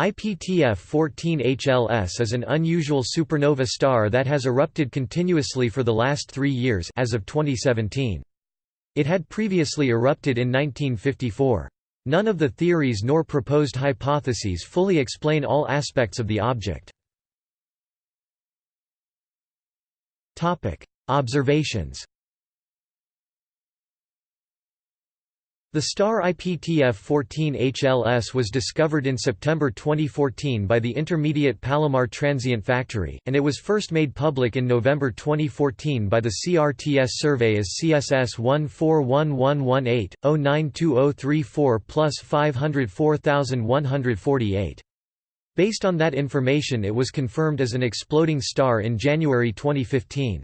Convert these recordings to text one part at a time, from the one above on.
IPTF 14HLS is an unusual supernova star that has erupted continuously for the last three years as of 2017. It had previously erupted in 1954. None of the theories nor proposed hypotheses fully explain all aspects of the object. Observations The star IPTF-14HLS was discovered in September 2014 by the Intermediate Palomar Transient Factory, and it was first made public in November 2014 by the CRTS survey as CSS 1411180-092034 plus 504148. Based on that information it was confirmed as an exploding star in January 2015.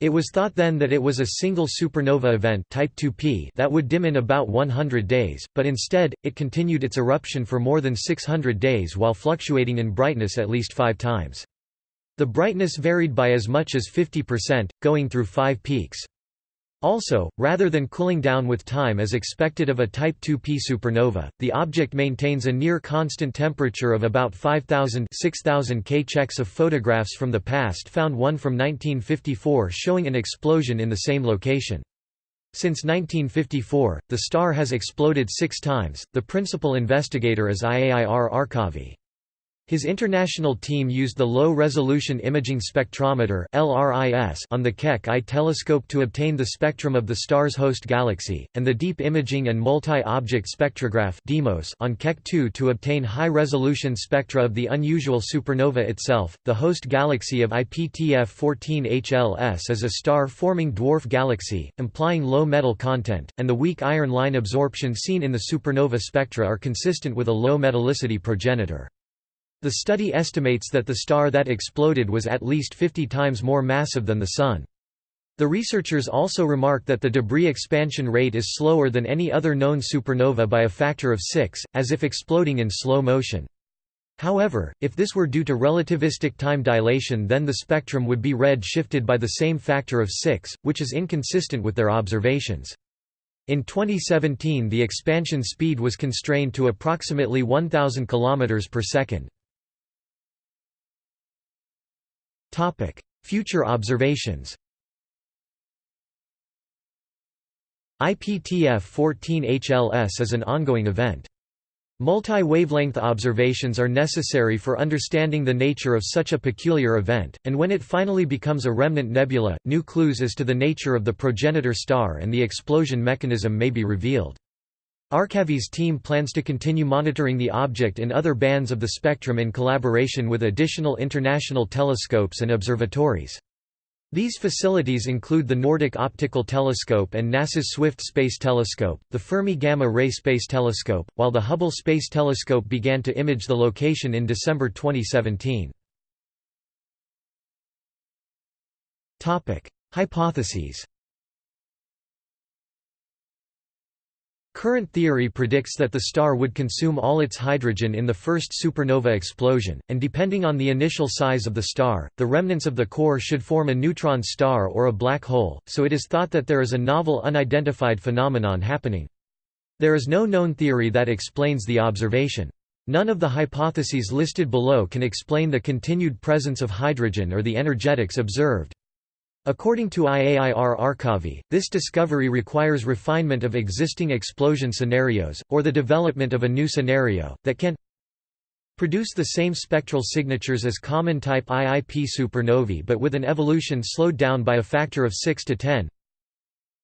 It was thought then that it was a single supernova event type 2P that would dim in about 100 days, but instead, it continued its eruption for more than 600 days while fluctuating in brightness at least five times. The brightness varied by as much as 50%, going through five peaks. Also, rather than cooling down with time as expected of a Type 2P supernova, the object maintains a near constant temperature of about 5,000 6,000 K. Checks of photographs from the past found one from 1954 showing an explosion in the same location. Since 1954, the star has exploded six times. The principal investigator is Iair Arcavi. His international team used the Low-Resolution Imaging Spectrometer on the Keck I telescope to obtain the spectrum of the star's host galaxy, and the Deep Imaging and Multi-Object Spectrograph on Keck II to obtain high-resolution spectra of the unusual supernova itself. The host galaxy of IPTF 14HLS is a star-forming dwarf galaxy, implying low metal content, and the weak iron line absorption seen in the supernova spectra are consistent with a low metallicity progenitor. The study estimates that the star that exploded was at least 50 times more massive than the Sun. The researchers also remark that the debris expansion rate is slower than any other known supernova by a factor of 6, as if exploding in slow motion. However, if this were due to relativistic time dilation then the spectrum would be red shifted by the same factor of 6, which is inconsistent with their observations. In 2017 the expansion speed was constrained to approximately 1000 km per second. Future observations IPTF 14HLS is an ongoing event. Multi-wavelength observations are necessary for understanding the nature of such a peculiar event, and when it finally becomes a remnant nebula, new clues as to the nature of the progenitor star and the explosion mechanism may be revealed. Arcavi's team plans to continue monitoring the object in other bands of the spectrum in collaboration with additional international telescopes and observatories. These facilities include the Nordic Optical Telescope and NASA's Swift Space Telescope, the Fermi Gamma Ray Space Telescope, while the Hubble Space Telescope began to image the location in December 2017. Hypotheses Current theory predicts that the star would consume all its hydrogen in the first supernova explosion, and depending on the initial size of the star, the remnants of the core should form a neutron star or a black hole, so it is thought that there is a novel unidentified phenomenon happening. There is no known theory that explains the observation. None of the hypotheses listed below can explain the continued presence of hydrogen or the energetics observed. According to Iair Arcavi, this discovery requires refinement of existing explosion scenarios, or the development of a new scenario, that can produce the same spectral signatures as common type IIP supernovae but with an evolution slowed down by a factor of 6 to 10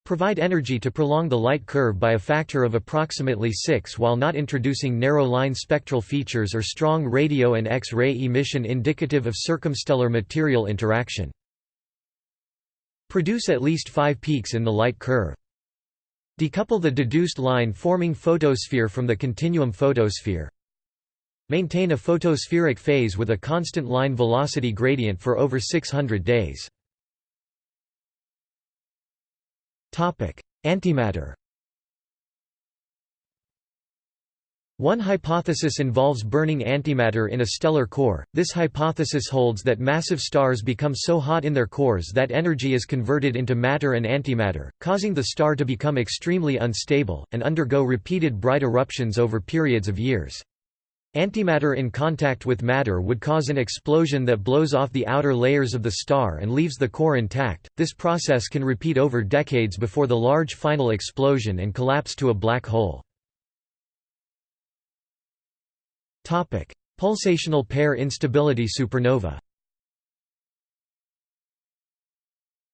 provide energy to prolong the light curve by a factor of approximately 6 while not introducing narrow line spectral features or strong radio and X-ray emission indicative of circumstellar material interaction. Produce at least five peaks in the light curve. Decouple the deduced line-forming photosphere from the continuum photosphere. Maintain a photospheric phase with a constant line velocity gradient for over 600 days. Antimatter One hypothesis involves burning antimatter in a stellar core. This hypothesis holds that massive stars become so hot in their cores that energy is converted into matter and antimatter, causing the star to become extremely unstable, and undergo repeated bright eruptions over periods of years. Antimatter in contact with matter would cause an explosion that blows off the outer layers of the star and leaves the core intact. This process can repeat over decades before the large final explosion and collapse to a black hole. Topic: Pulsational pair instability supernova.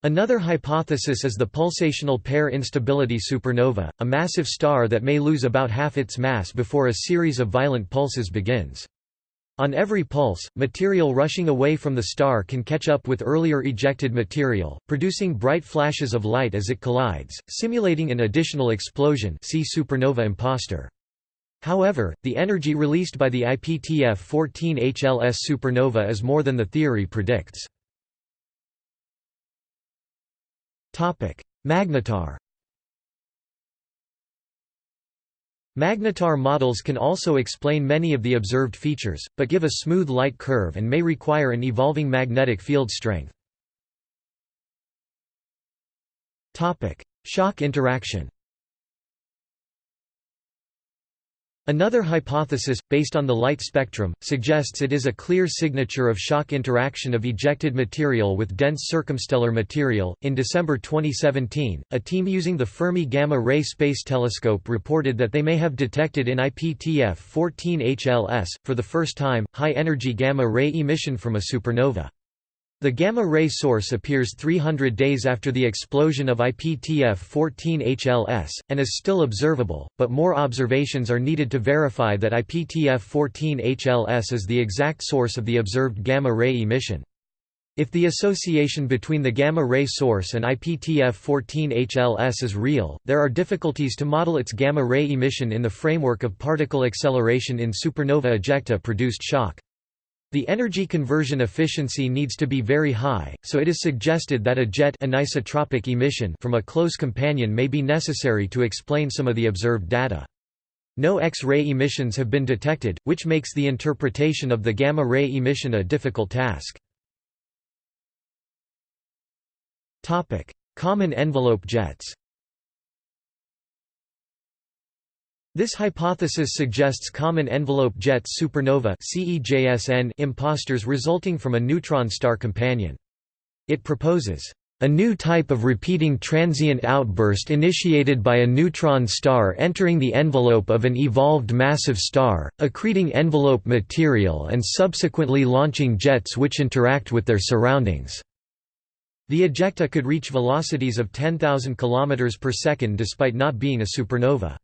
Another hypothesis is the pulsational pair instability supernova, a massive star that may lose about half its mass before a series of violent pulses begins. On every pulse, material rushing away from the star can catch up with earlier ejected material, producing bright flashes of light as it collides, simulating an additional explosion see supernova imposter. However, the energy released by the IPTF-14 HLS supernova is more than the theory predicts. Magnetar Magnetar models can also explain many of the observed features, but give a smooth light curve and may require an evolving magnetic field strength. Shock interaction Another hypothesis, based on the light spectrum, suggests it is a clear signature of shock interaction of ejected material with dense circumstellar material. In December 2017, a team using the Fermi Gamma Ray Space Telescope reported that they may have detected in IPTF 14 HLS, for the first time, high energy gamma ray emission from a supernova. The gamma-ray source appears 300 days after the explosion of IPTF-14 HLS, and is still observable, but more observations are needed to verify that IPTF-14 HLS is the exact source of the observed gamma-ray emission. If the association between the gamma-ray source and IPTF-14 HLS is real, there are difficulties to model its gamma-ray emission in the framework of particle acceleration in supernova ejecta-produced shock. The energy conversion efficiency needs to be very high, so it is suggested that a jet anisotropic emission from a close companion may be necessary to explain some of the observed data. No X-ray emissions have been detected, which makes the interpretation of the gamma-ray emission a difficult task. Common envelope jets This hypothesis suggests common envelope jets supernova imposters resulting from a neutron star companion. It proposes a new type of repeating transient outburst initiated by a neutron star entering the envelope of an evolved massive star, accreting envelope material and subsequently launching jets which interact with their surroundings. The ejecta could reach velocities of 10,000 km per second despite not being a supernova.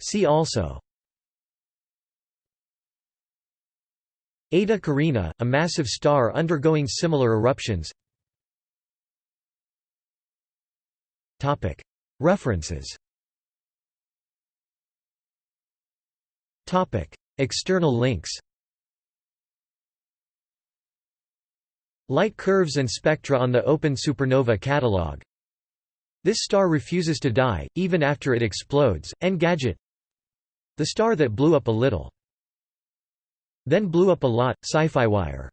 See also. Eta Carina, a massive star undergoing similar eruptions. Topic. References. Topic. External links. Light curves and spectra on the Open Supernova Catalog this star refuses to die, even after it explodes. Engadget The star that blew up a little. Then blew up a lot, Sci-Fi Wire